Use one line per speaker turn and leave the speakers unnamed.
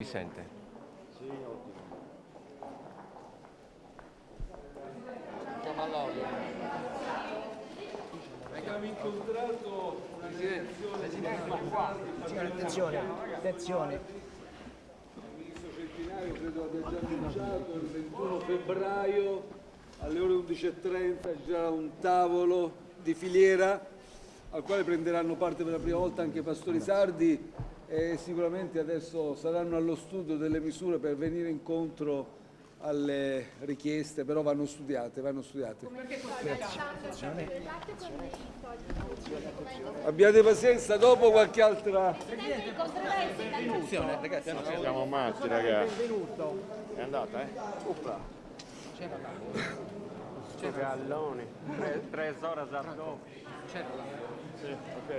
Mi sente?
Sì, ottimo. Abbiamo incontrato una
Attenzione, attenzione.
Il ministro Centinaio credo abbia già annunciato il 21 febbraio alle ore 11.30 ci sarà un tavolo di filiera al quale prenderanno parte per la prima volta anche i pastori sardi e sicuramente adesso saranno allo studio delle misure per venire incontro alle richieste, però vanno studiate, vanno studiate. Abbiate pazienza, dopo qualche altra...
Siamo matti ragazzi. È andata, eh? Uppa. Galloni. Tre, tre ore a Zardò.
C'era la...
Sì, ok.